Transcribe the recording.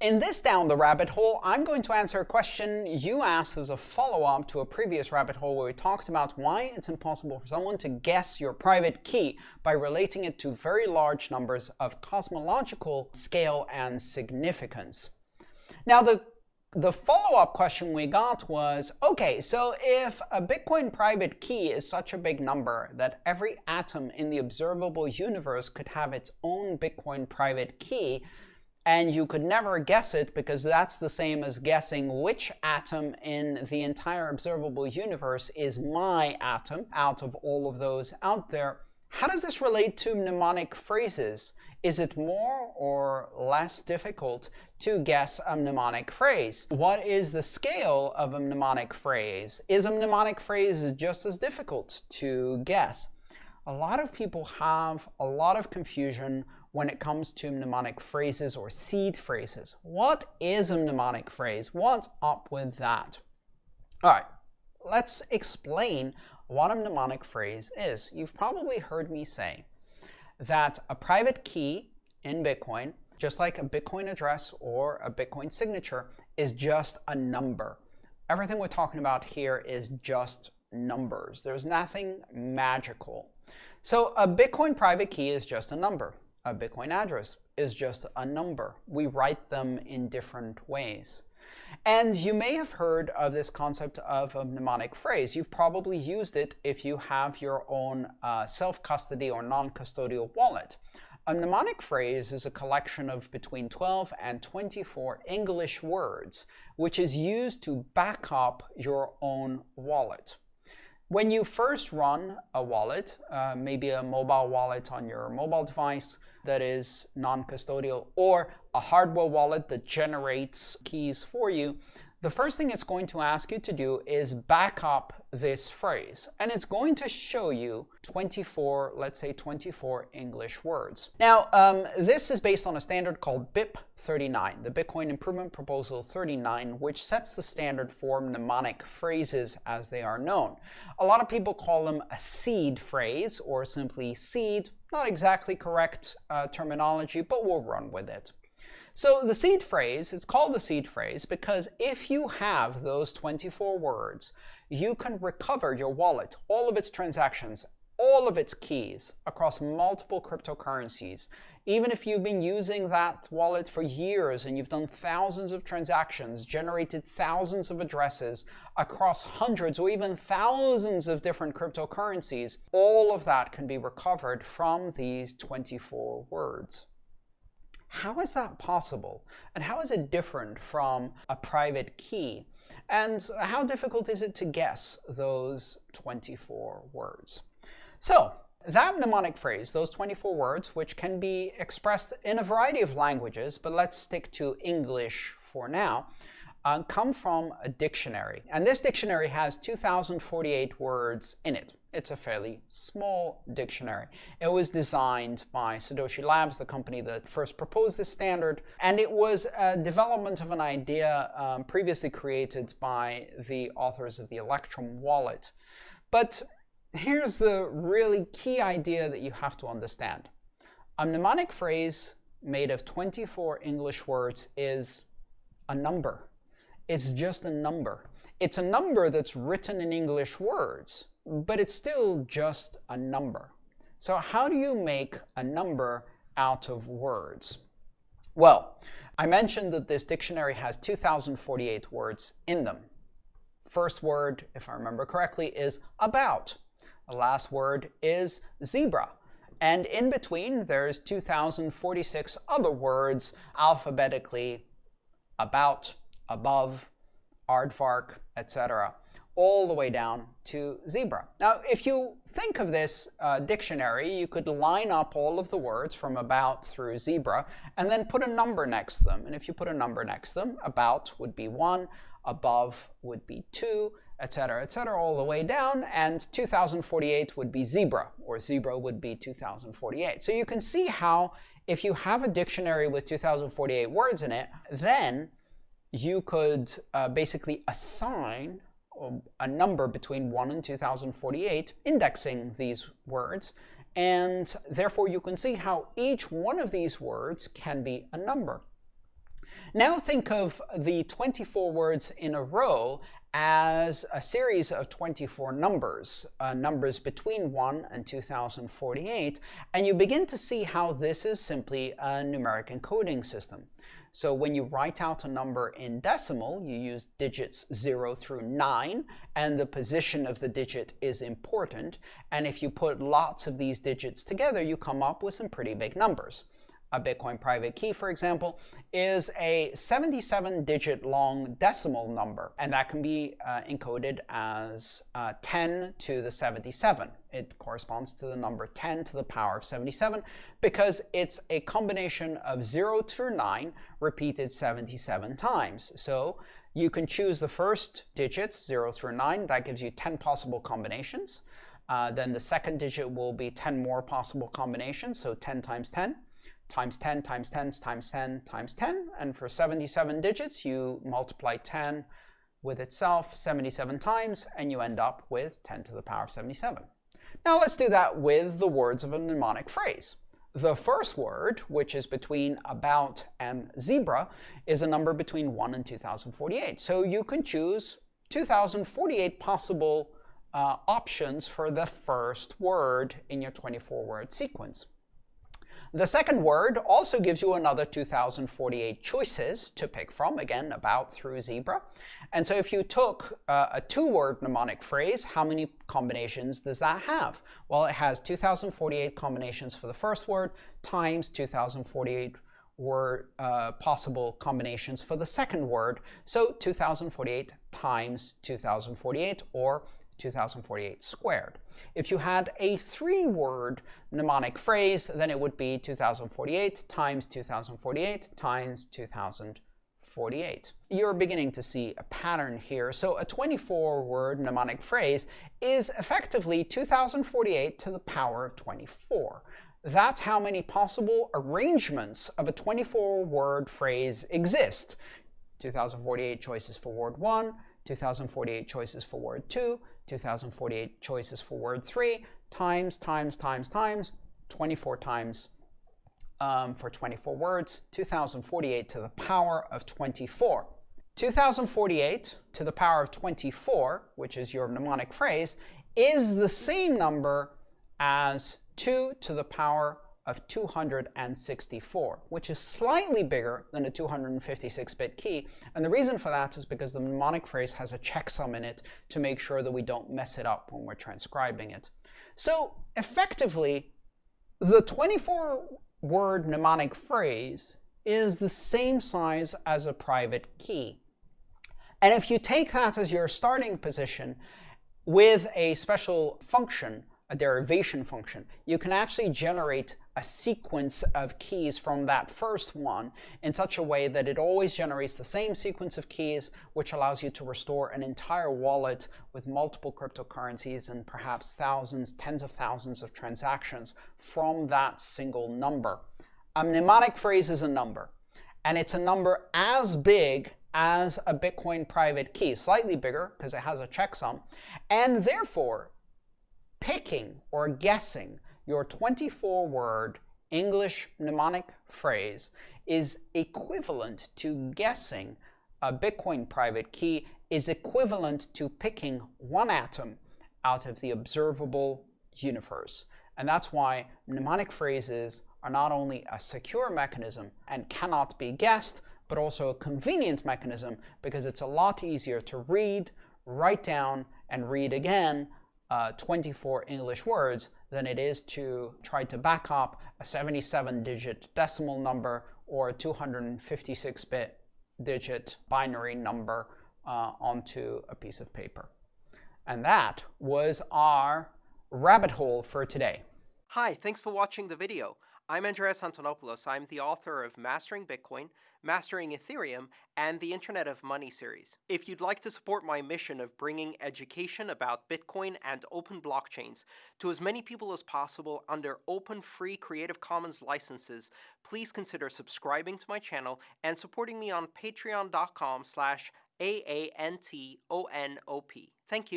In this Down the Rabbit Hole, I'm going to answer a question you asked as a follow-up to a previous rabbit hole where we talked about why it's impossible for someone to guess your private key by relating it to very large numbers of cosmological scale and significance. Now, the the follow-up question we got was, okay, so if a Bitcoin private key is such a big number that every atom in the observable universe could have its own Bitcoin private key, and you could never guess it because that's the same as guessing which atom in the entire observable universe is my atom out of all of those out there. How does this relate to mnemonic phrases? Is it more or less difficult to guess a mnemonic phrase? What is the scale of a mnemonic phrase? Is a mnemonic phrase just as difficult to guess? A lot of people have a lot of confusion when it comes to mnemonic phrases or seed phrases. What is a mnemonic phrase? What's up with that? All right, let's explain what a mnemonic phrase is. You've probably heard me say that a private key in Bitcoin, just like a Bitcoin address or a Bitcoin signature, is just a number. Everything we're talking about here is just numbers. There's nothing magical. So a Bitcoin private key is just a number a Bitcoin address is just a number. We write them in different ways. And you may have heard of this concept of a mnemonic phrase. You've probably used it if you have your own uh, self-custody or non-custodial wallet. A mnemonic phrase is a collection of between 12 and 24 English words, which is used to back up your own wallet. When you first run a wallet, uh, maybe a mobile wallet on your mobile device, that is non-custodial or a hardware wallet that generates keys for you, the first thing it's going to ask you to do is back up this phrase. And it's going to show you 24, let's say 24 English words. Now, um, this is based on a standard called BIP 39, the Bitcoin Improvement Proposal 39, which sets the standard for mnemonic phrases as they are known. A lot of people call them a seed phrase or simply seed. Not exactly correct uh, terminology, but we'll run with it. So the seed phrase, it's called the seed phrase because if you have those 24 words, you can recover your wallet, all of its transactions, all of its keys across multiple cryptocurrencies. Even if you've been using that wallet for years and you've done thousands of transactions, generated thousands of addresses across hundreds or even thousands of different cryptocurrencies, all of that can be recovered from these 24 words. How is that possible? And how is it different from a private key? And how difficult is it to guess those 24 words? So that mnemonic phrase, those 24 words, which can be expressed in a variety of languages, but let's stick to English for now, uh, come from a dictionary. And this dictionary has 2,048 words in it. It's a fairly small dictionary. It was designed by Satoshi Labs, the company that first proposed this standard, and it was a development of an idea um, previously created by the authors of the Electrum wallet. But here's the really key idea that you have to understand. A mnemonic phrase made of 24 English words is a number. It's just a number. It's a number that's written in English words but it's still just a number. So how do you make a number out of words? Well, I mentioned that this dictionary has 2,048 words in them. First word, if I remember correctly, is about. The last word is zebra. And in between, there's 2,046 other words alphabetically about, above, aardvark, etc all the way down to zebra. Now, if you think of this uh, dictionary, you could line up all of the words from about through zebra and then put a number next to them. And if you put a number next to them, about would be 1, above would be 2, etc., etc., all the way down, and 2048 would be zebra, or zebra would be 2048. So you can see how if you have a dictionary with 2048 words in it, then you could uh, basically assign Um, a number between 1 and 2048 indexing these words. And therefore, you can see how each one of these words can be a number. Now think of the 24 words in a row as a series of 24 numbers, uh, numbers between 1 and 2048, and you begin to see how this is simply a numeric encoding system. So when you write out a number in decimal, you use digits 0 through 9, and the position of the digit is important. And if you put lots of these digits together, you come up with some pretty big numbers a Bitcoin private key, for example, is a 77-digit long decimal number, and that can be uh, encoded as uh, 10 to the 77. It corresponds to the number 10 to the power of 77 because it's a combination of 0 through 9 repeated 77 times. So you can choose the first digits, 0 through 9. That gives you 10 possible combinations. Uh, then the second digit will be 10 more possible combinations, so 10 times 10 times 10 times 10 times 10 times 10. And for 77 digits, you multiply 10 with itself 77 times, and you end up with 10 to the power of 77. Now let's do that with the words of a mnemonic phrase. The first word, which is between about and zebra, is a number between 1 and 2048. So you can choose 2048 possible uh, options for the first word in your 24-word sequence. The second word also gives you another 2048 choices to pick from, again, about through zebra. And so if you took uh, a two-word mnemonic phrase, how many combinations does that have? Well, it has 2048 combinations for the first word times 2048 were uh, possible combinations for the second word. So 2048 times 2048 or 2048 squared. If you had a three-word mnemonic phrase, then it would be 2048 times 2048 times 2048. You're beginning to see a pattern here. So a 24-word mnemonic phrase is effectively 2048 to the power of 24. That's how many possible arrangements of a 24-word phrase exist. 2048 choices for word 1, 2048 choices for word 2, 2048 choices for word 3, times, times, times, times, 24 times um, for 24 words, 2048 to the power of 24. 2048 to the power of 24, which is your mnemonic phrase, is the same number as 2 to the power of 264, which is slightly bigger than a 256-bit key. And the reason for that is because the mnemonic phrase has a checksum in it to make sure that we don't mess it up when we're transcribing it. So effectively, the 24-word mnemonic phrase is the same size as a private key. And if you take that as your starting position with a special function, a derivation function, you can actually generate a sequence of keys from that first one in such a way that it always generates the same sequence of keys, which allows you to restore an entire wallet with multiple cryptocurrencies and perhaps thousands, tens of thousands of transactions from that single number. A mnemonic phrase is a number, and it's a number as big as a Bitcoin private key, slightly bigger because it has a checksum, and therefore picking or guessing your 24-word English mnemonic phrase is equivalent to guessing a Bitcoin private key is equivalent to picking one atom out of the observable universe. And that's why mnemonic phrases are not only a secure mechanism and cannot be guessed, but also a convenient mechanism because it's a lot easier to read, write down, and read again uh, 24 English words than it is to try to back up a 77-digit decimal number or a 256-bit digit binary number uh, onto a piece of paper. And that was our rabbit hole for today. Hi, thanks for watching the video. I'm Andreas Antonopoulos. I'm the author of Mastering Bitcoin, Mastering Ethereum, and the Internet of Money series. If you'd like to support my mission of bringing education about Bitcoin and open blockchains to as many people as possible under open free Creative Commons licenses, please consider subscribing to my channel and supporting me on patreon.com slash A-A-N-T-O-N-O-P. Thank you.